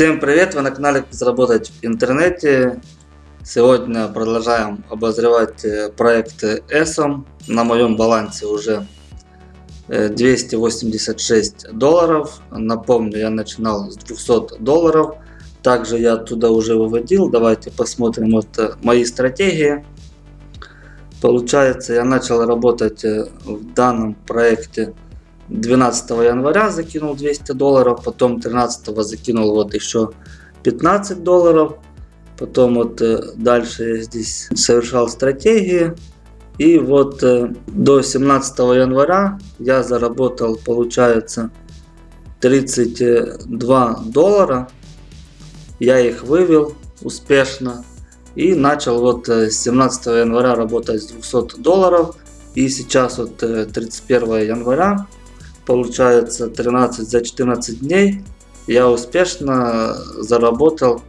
Всем привет! Вы на канале как заработать в интернете. Сегодня продолжаем обозревать э, проект ESOM. На моем балансе уже 286 э, долларов. Напомню, я начинал с 200 долларов. Также я туда уже выводил. Давайте посмотрим вот э, мои стратегии. Получается, я начал работать в данном проекте 12 января закинул 200 долларов, потом 13 закинул вот еще 15 долларов. Потом вот э, дальше я здесь совершал стратегии. И вот э, до 17 января я заработал, получается, 32 доллара. Я их вывел успешно. И начал вот э, с 17 января работать с 200 долларов. И сейчас вот 31 января получается 13 за 14 дней я успешно заработал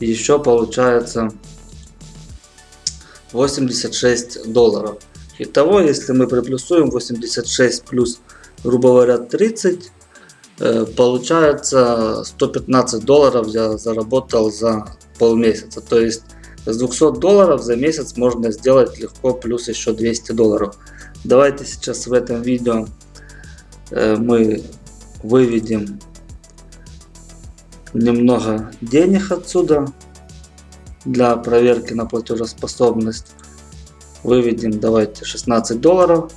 еще получается 86 долларов. Итого, если мы приплюсуем 86 плюс, грубо говоря, 30, э, получается 115 долларов я заработал за полмесяца. То есть с 200 долларов за месяц можно сделать легко плюс еще 200 долларов. Давайте сейчас в этом видео мы выведем немного денег отсюда для проверки на платежеспособность. Выведем, давайте, 16 долларов.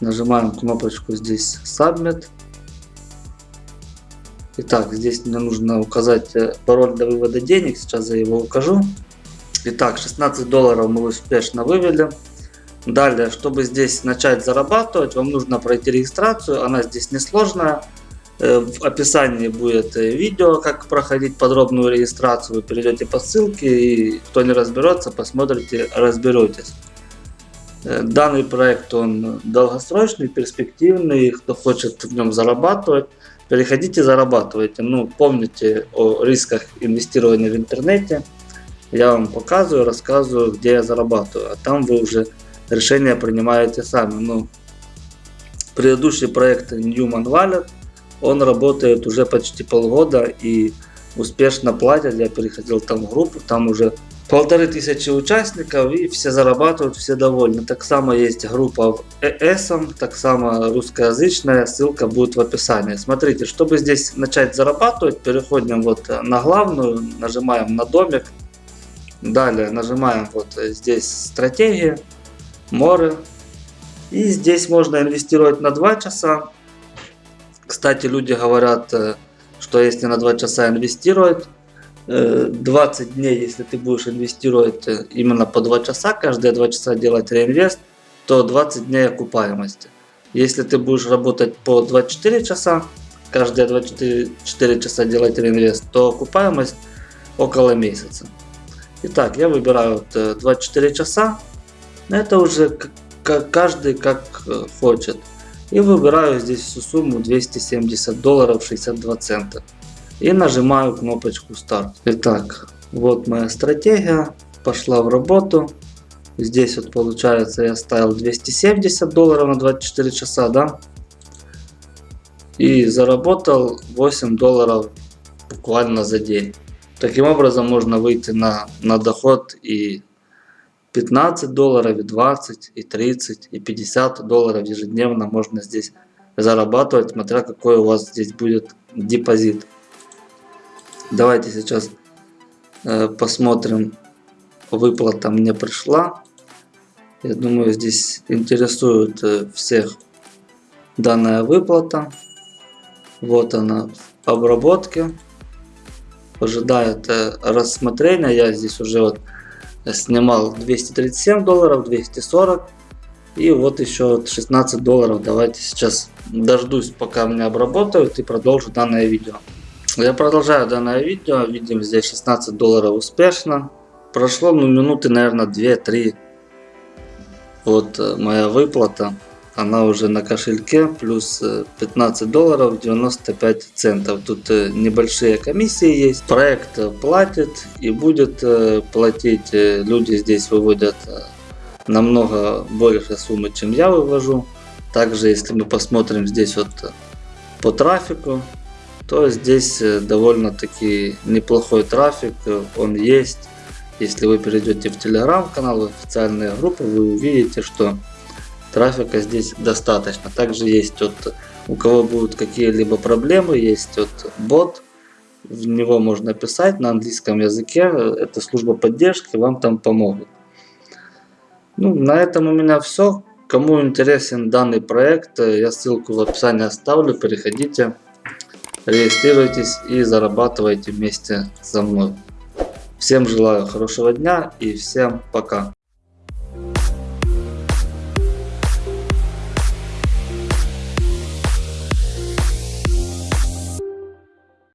Нажимаем кнопочку здесь Submit. Итак, здесь мне нужно указать э, пароль для вывода денег. Сейчас я его укажу. Итак, 16 долларов мы успешно вывели. Далее, чтобы здесь начать зарабатывать, вам нужно пройти регистрацию. Она здесь несложная. Э, в описании будет э, видео, как проходить подробную регистрацию. Вы перейдете по ссылке и кто не разберется, посмотрите, разберетесь. Э, данный проект он долгосрочный, перспективный. Кто хочет в нем зарабатывать, переходите, зарабатывайте. Ну, помните о рисках инвестирования в интернете. Я вам показываю, рассказываю, где я зарабатываю. А там вы уже решения принимаете сами. Ну, предыдущий проект Newman Wallet, он работает уже почти полгода и успешно платят. Я переходил там в группу, там уже полторы тысячи участников и все зарабатывают, все довольны. Так само есть группа в ESM, так само русскоязычная, ссылка будет в описании. Смотрите, чтобы здесь начать зарабатывать, переходим вот на главную, нажимаем на домик. Далее нажимаем вот здесь стратегия море. И здесь можно инвестировать на 2 часа. Кстати, люди говорят, э, что если на 2 часа инвестировать, 20 э, дней, если ты будешь инвестировать э, именно по 2 часа, каждые 2 часа делать реинвест, то 20 дней окупаемости. Если ты будешь работать по 24 часа, каждые 24 часа делать реинвест, то окупаемость около месяца. Итак, я выбираю 24 часа. Это уже каждый как э, хочет. И выбираю здесь всю сумму 270 долларов 62 цента. И нажимаю кнопочку старт. Итак, вот моя стратегия. Пошла в работу. Здесь вот получается я ставил 270 долларов на 24 часа, да? И заработал 8 долларов буквально за день. Таким образом можно выйти на, на доход и 15 долларов, и 20, и 30, и 50 долларов ежедневно можно здесь зарабатывать, смотря какой у вас здесь будет депозит. Давайте сейчас э, посмотрим, выплата мне пришла. Я думаю, здесь интересует э, всех данная выплата. Вот она в обработке. Ожидает э, рассмотрения. Я здесь уже вот снимал 237 долларов, 240 и вот еще 16 долларов. Давайте сейчас дождусь, пока меня обработают и продолжу данное видео. Я продолжаю данное видео. Видим здесь 16 долларов успешно. Прошло ну, минуты, наверное, 2-3. Вот э, моя выплата она уже на кошельке плюс 15 э, долларов 95 центов. Тут э, небольшие комиссии есть. Проект платит и будет э, платить. Люди здесь выводят намного больше суммы, чем я вывожу. Также, если мы посмотрим здесь вот по трафику, то здесь довольно-таки неплохой трафик, он есть. Если вы перейдете в телеграм-канал, в официальные группы, вы увидите, что трафика здесь достаточно. Также есть вот, у кого будут какие-либо проблемы, есть вот бот, в него можно писать на английском языке, это служба поддержки, вам там помогут. Ну, на этом у меня все. Кому интересен данный проект, я ссылку в описании оставлю, переходите, регистрируйтесь и зарабатывайте вместе со мной. Всем желаю хорошего дня и всем пока.